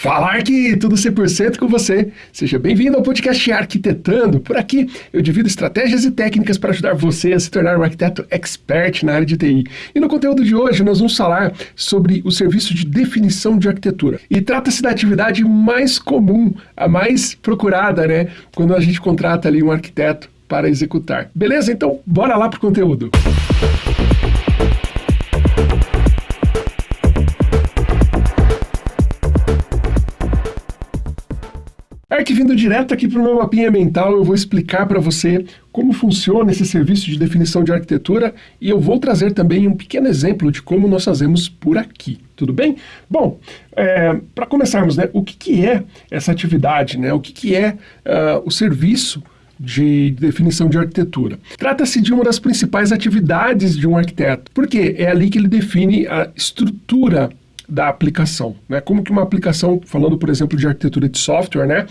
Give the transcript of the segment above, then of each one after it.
Falar que tudo 100% com você. Seja bem-vindo ao podcast Arquitetando. Por aqui eu divido estratégias e técnicas para ajudar você a se tornar um arquiteto expert na área de TI. E no conteúdo de hoje nós vamos falar sobre o serviço de definição de arquitetura. E trata-se da atividade mais comum, a mais procurada, né, quando a gente contrata ali um arquiteto para executar. Beleza? Então, bora lá pro conteúdo. Música Ark vindo direto aqui para o meu mapinha mental, eu vou explicar para você como funciona esse serviço de definição de arquitetura e eu vou trazer também um pequeno exemplo de como nós fazemos por aqui, tudo bem? Bom, é, para começarmos, né, o que, que é essa atividade, né, o que, que é uh, o serviço de definição de arquitetura. Trata-se de uma das principais atividades de um arquiteto, porque é ali que ele define a estrutura da aplicação, né? Como que uma aplicação, falando por exemplo de arquitetura de software, né?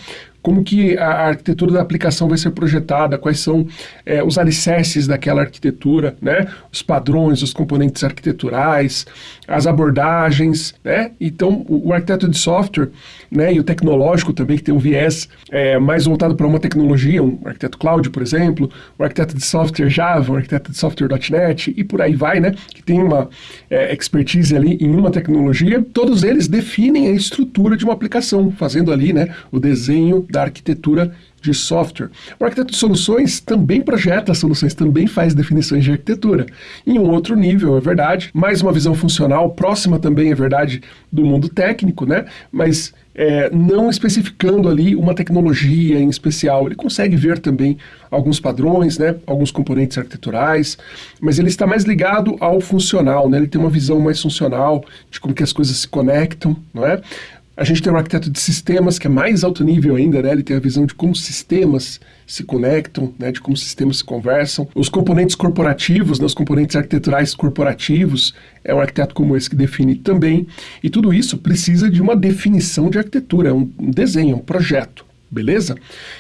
Como que a arquitetura da aplicação vai ser projetada, quais são é, os alicerces daquela arquitetura, né? os padrões, os componentes arquiteturais, as abordagens. Né? Então, o, o arquiteto de software né, e o tecnológico também, que tem um viés é, mais voltado para uma tecnologia, um arquiteto cloud, por exemplo, o arquiteto de software Java, um arquiteto de software.NET e por aí vai, né? que tem uma é, expertise ali em uma tecnologia, todos eles definem a estrutura de uma aplicação, fazendo ali né, o desenho da arquitetura de software. O arquiteto de soluções também projeta soluções, também faz definições de arquitetura. Em um outro nível, é verdade, mais uma visão funcional, próxima também, é verdade, do mundo técnico, né? Mas é, não especificando ali uma tecnologia em especial. Ele consegue ver também alguns padrões, né, alguns componentes arquiteturais, mas ele está mais ligado ao funcional, né, ele tem uma visão mais funcional de como que as coisas se conectam, não é? A gente tem um arquiteto de sistemas que é mais alto nível ainda, né? Ele tem a visão de como sistemas se conectam, né? de como sistemas se conversam. Os componentes corporativos, né? os componentes arquiteturais corporativos, é um arquiteto como esse que define também. E tudo isso precisa de uma definição de arquitetura, um desenho, um projeto beleza?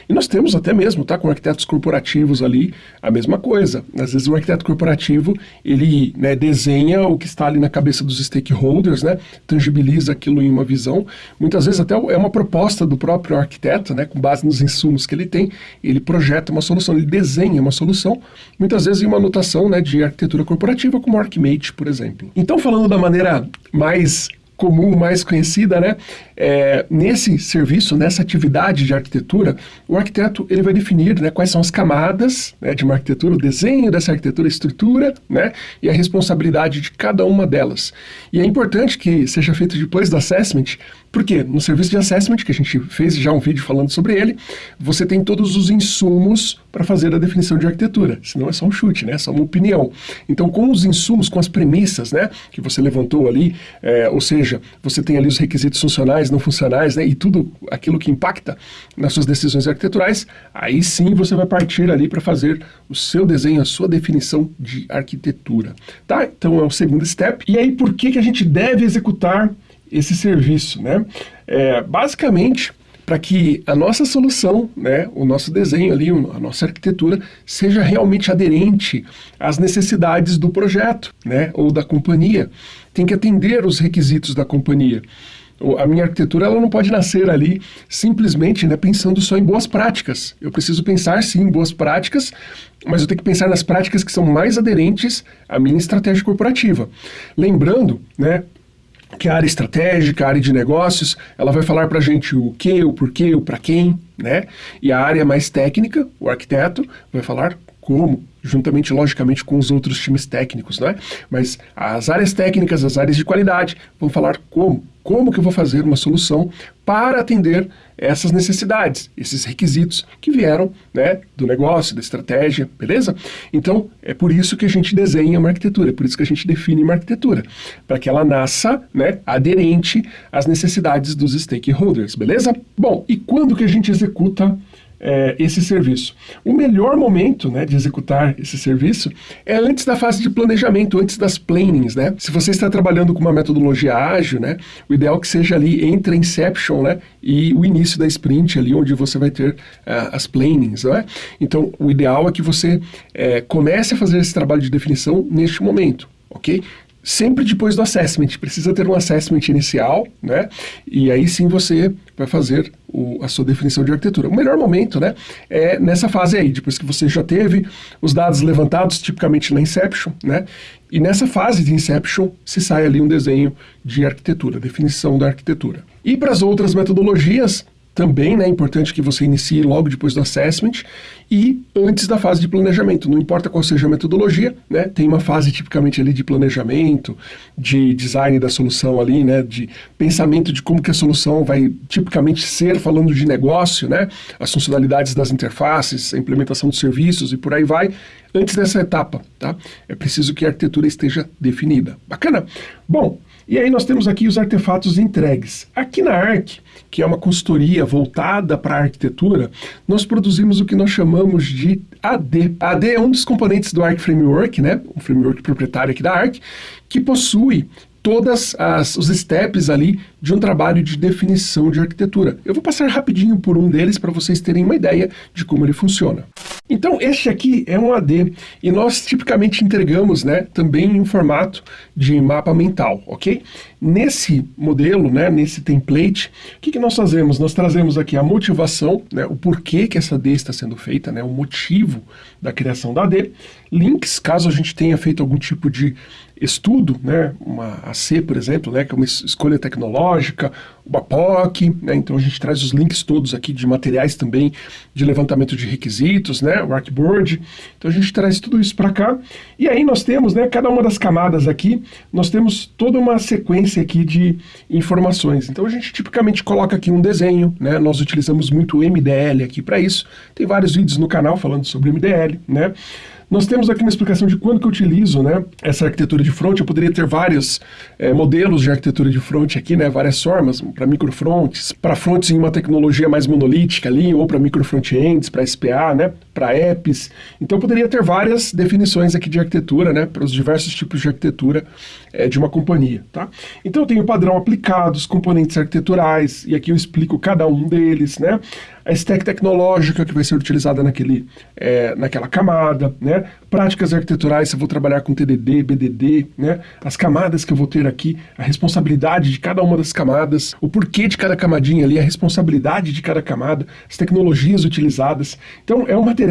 E nós temos até mesmo, tá, com arquitetos corporativos ali, a mesma coisa. Às vezes o arquiteto corporativo, ele né, desenha o que está ali na cabeça dos stakeholders, né, tangibiliza aquilo em uma visão. Muitas vezes até é uma proposta do próprio arquiteto, né, com base nos insumos que ele tem, ele projeta uma solução, ele desenha uma solução, muitas vezes em uma anotação né, de arquitetura corporativa, como Archimate, por exemplo. Então, falando da maneira mais comum, mais conhecida, né? É, nesse serviço, nessa atividade de arquitetura, o arquiteto ele vai definir né, quais são as camadas né, de uma arquitetura, o desenho dessa arquitetura, a estrutura né, e a responsabilidade de cada uma delas. E é importante que seja feito depois do assessment, porque no serviço de assessment, que a gente fez já um vídeo falando sobre ele, você tem todos os insumos para fazer a definição de arquitetura, senão é só um chute, né? É só uma opinião. Então, com os insumos, com as premissas né, que você levantou ali, é, ou seja, você tem ali os requisitos funcionais, não funcionais, né, e tudo aquilo que impacta nas suas decisões arquiteturais, aí sim você vai partir ali para fazer o seu desenho, a sua definição de arquitetura. Tá? Então, é o segundo step. E aí, por que, que a gente deve executar esse serviço, né? É, basicamente, para que a nossa solução, né, o nosso desenho ali, a nossa arquitetura, seja realmente aderente às necessidades do projeto, né, ou da companhia. Tem que atender os requisitos da companhia. A minha arquitetura ela não pode nascer ali simplesmente né, pensando só em boas práticas. Eu preciso pensar sim em boas práticas, mas eu tenho que pensar nas práticas que são mais aderentes à minha estratégia corporativa. Lembrando, né, que a área estratégica, a área de negócios, ela vai falar para a gente o que, o porquê, o para quem, né? E a área mais técnica, o arquiteto, vai falar como, juntamente, logicamente, com os outros times técnicos, né? Mas as áreas técnicas, as áreas de qualidade, vão falar como, como que eu vou fazer uma solução para atender essas necessidades, esses requisitos que vieram né, do negócio, da estratégia, beleza? Então, é por isso que a gente desenha uma arquitetura, é por isso que a gente define uma arquitetura, para que ela nasça né, aderente às necessidades dos stakeholders, beleza? Bom, e quando que a gente executa é, esse serviço. O melhor momento né, de executar esse serviço é antes da fase de planejamento, antes das plannings. Né? Se você está trabalhando com uma metodologia ágil, né, o ideal é que seja ali entre a inception né, e o início da sprint, ali onde você vai ter uh, as plannings. Né? Então, o ideal é que você é, comece a fazer esse trabalho de definição neste momento. ok? Sempre depois do assessment. Precisa ter um assessment inicial, né? E aí sim você vai fazer o, a sua definição de arquitetura. O melhor momento, né, é nessa fase aí, depois que você já teve os dados levantados, tipicamente na Inception, né? E nessa fase de Inception se sai ali um desenho de arquitetura, definição da arquitetura. E para as outras metodologias, também né, é importante que você inicie logo depois do assessment e antes da fase de planejamento. Não importa qual seja a metodologia, né, tem uma fase tipicamente ali de planejamento, de design da solução ali, né, de pensamento de como que a solução vai tipicamente ser, falando de negócio, né, as funcionalidades das interfaces, a implementação dos serviços e por aí vai, antes dessa etapa, tá? É preciso que a arquitetura esteja definida. Bacana? Bom, e aí nós temos aqui os artefatos entregues. Aqui na ARC, que é uma consultoria voltada para a arquitetura, nós produzimos o que nós chamamos de AD. AD é um dos componentes do ARC Framework, né? um framework proprietário aqui da ARC, que possui todas os steps ali de um trabalho de definição de arquitetura. Eu vou passar rapidinho por um deles para vocês terem uma ideia de como ele funciona. Então, este aqui é um AD e nós tipicamente entregamos né, também em formato de mapa mental, ok? Nesse modelo, né, nesse template, o que, que nós fazemos? Nós trazemos aqui a motivação, né, o porquê que essa AD está sendo feita, né, o motivo da criação da AD, links, caso a gente tenha feito algum tipo de estudo, né, uma AC, por exemplo, né, que é uma escolha tecnológica, uma POC, né, então a gente traz os links todos aqui de materiais também de levantamento de requisitos, né, o Arcboard, então a gente traz tudo isso para cá, e aí nós temos, né, cada uma das camadas aqui, nós temos toda uma sequência aqui de informações, então a gente tipicamente coloca aqui um desenho, né, nós utilizamos muito o MDL aqui para isso, tem vários vídeos no canal falando sobre MDL, né, nós temos aqui uma explicação de quando que eu utilizo né, essa arquitetura de front. Eu poderia ter vários é, modelos de arquitetura de front aqui, né, várias formas, para microfronts, para fronts em uma tecnologia mais monolítica ali, ou para micro frontends, para SPA, né, para apps. Então poderia ter várias definições aqui de arquitetura, né, para os diversos tipos de arquitetura é, de uma companhia. Tá? Então eu tenho o padrão aplicado, os componentes arquiteturais, e aqui eu explico cada um deles, né? a stack tecnológica que vai ser utilizada naquele, é, naquela camada, né? práticas arquiteturais, se eu vou trabalhar com TDD, BDD, né? as camadas que eu vou ter aqui, a responsabilidade de cada uma das camadas, o porquê de cada camadinha ali, a responsabilidade de cada camada, as tecnologias utilizadas. Então é um material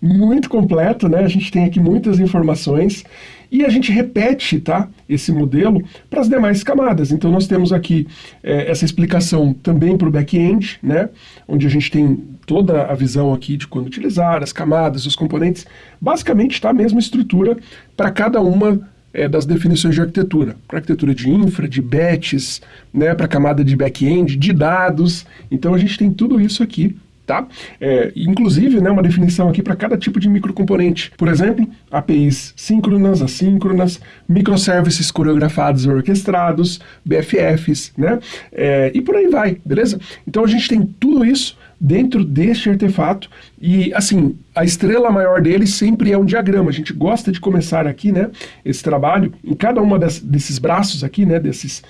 muito completo, né? a gente tem aqui muitas informações e a gente repete tá, esse modelo para as demais camadas. Então nós temos aqui é, essa explicação também para o back-end, né, onde a gente tem toda a visão aqui de quando utilizar, as camadas, os componentes. Basicamente está a mesma estrutura para cada uma é, das definições de arquitetura. Para arquitetura de infra, de batches, né, para camada de back-end, de dados. Então a gente tem tudo isso aqui Tá? É, inclusive, né, uma definição aqui para cada tipo de microcomponente. Por exemplo, APIs síncronas, assíncronas, microservices coreografados ou orquestrados, BFFs, né? É, e por aí vai, beleza? Então a gente tem tudo isso dentro deste artefato e, assim, a estrela maior dele sempre é um diagrama. A gente gosta de começar aqui, né, esse trabalho, em cada uma desses braços aqui, né, desses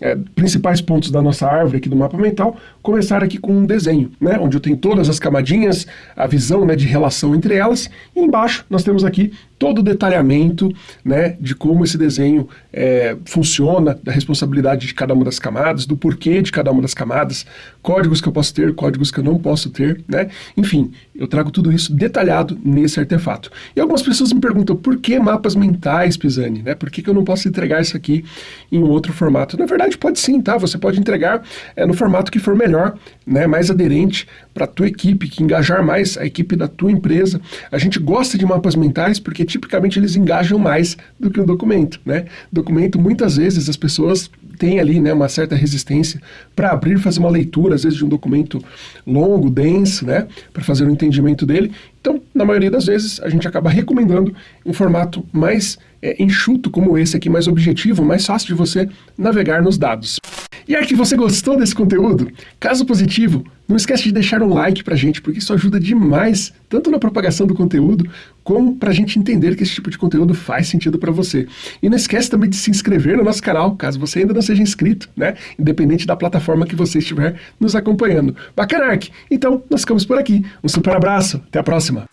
é, principais pontos da nossa árvore aqui do mapa mental, começar aqui com um desenho, né, onde eu tenho todas as camadinhas, a visão né, de relação entre elas, e embaixo nós temos aqui todo o detalhamento né, de como esse desenho é, funciona, da responsabilidade de cada uma das camadas, do porquê de cada uma das camadas, códigos que eu posso ter, códigos que eu não posso ter, né? Enfim, eu trago tudo isso detalhado nesse artefato. E algumas pessoas me perguntam, por que mapas mentais, Pisani? Né? Por que, que eu não posso entregar isso aqui em outro formato? Na verdade, pode sim, tá? Você pode entregar é, no formato que for melhor, né? mais aderente para a tua equipe, que engajar mais a equipe da tua empresa. A gente gosta de mapas mentais porque tipicamente eles engajam mais do que um documento, né? Documento, muitas vezes, as pessoas têm ali né, uma certa resistência para abrir fazer uma leitura, às vezes, de um documento longo, denso, né? Para fazer o um entendimento dele. Então, na maioria das vezes, a gente acaba recomendando um formato mais é, enxuto como esse aqui, mais objetivo, mais fácil de você navegar nos dados. E aí, que você gostou desse conteúdo? Caso positivo, não esquece de deixar um like pra gente, porque isso ajuda demais, tanto na propagação do conteúdo, como pra gente entender que esse tipo de conteúdo faz sentido para você. E não esquece também de se inscrever no nosso canal, caso você ainda não seja inscrito, né? Independente da plataforma que você estiver nos acompanhando. Bacana, Ark? Então, nós ficamos por aqui. Um super abraço, até a próxima!